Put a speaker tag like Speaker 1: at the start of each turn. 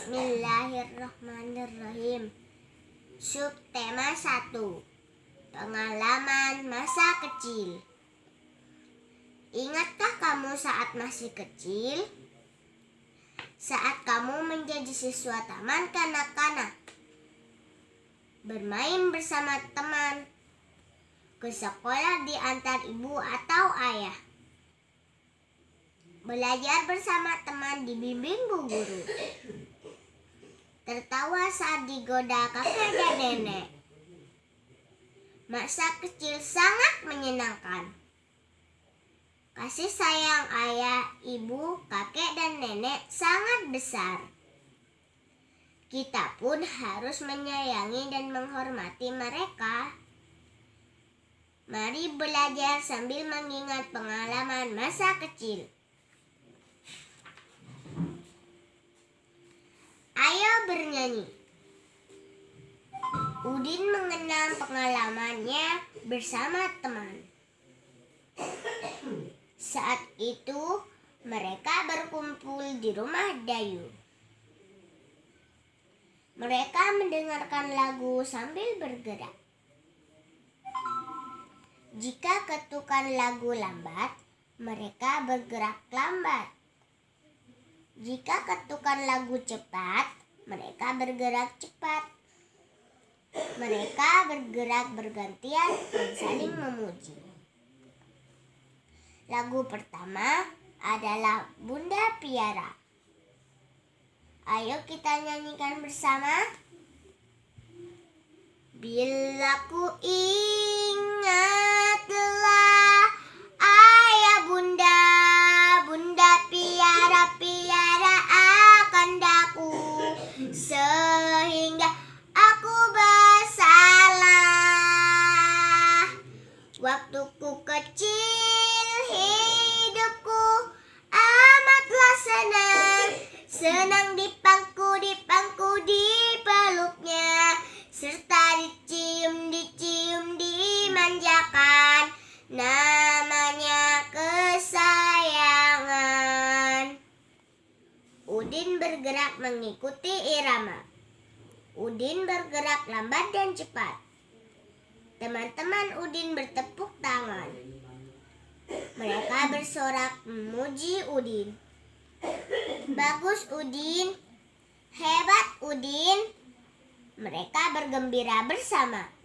Speaker 1: Bismillahirrahmanirrahim. Subtema 1 Pengalaman masa kecil. Ingatkah kamu saat masih kecil? Saat kamu menjadi siswa taman kanak-kanak. Bermain bersama teman. Ke sekolah diantar ibu atau ayah. Belajar bersama teman dibimbing bu guru. Tertawa saat digoda kakek dan nenek. Masa kecil sangat menyenangkan. Kasih sayang ayah, ibu, kakek, dan nenek sangat besar. Kita pun harus menyayangi dan menghormati mereka. Mari belajar sambil mengingat pengalaman masa kecil. Ayo bernyanyi. Udin mengenang pengalamannya bersama teman. Saat itu mereka berkumpul di rumah Dayu. Mereka mendengarkan lagu sambil bergerak. Jika ketukan lagu lambat, mereka bergerak lambat. Jika ketukan lagu cepat, mereka bergerak cepat. Mereka bergerak bergantian dan saling memuji. Lagu pertama adalah Bunda Piara. Ayo kita nyanyikan bersama. Bila ku ingatlah senang dipangku dipangku di peluknya serta dicium dicium dimanjakan namanya kesayangan Udin bergerak mengikuti irama. Udin bergerak lambat dan cepat. Teman-teman Udin bertepuk tangan. Mereka bersorak memuji Udin. Bagus Udin, hebat Udin. Mereka bergembira bersama.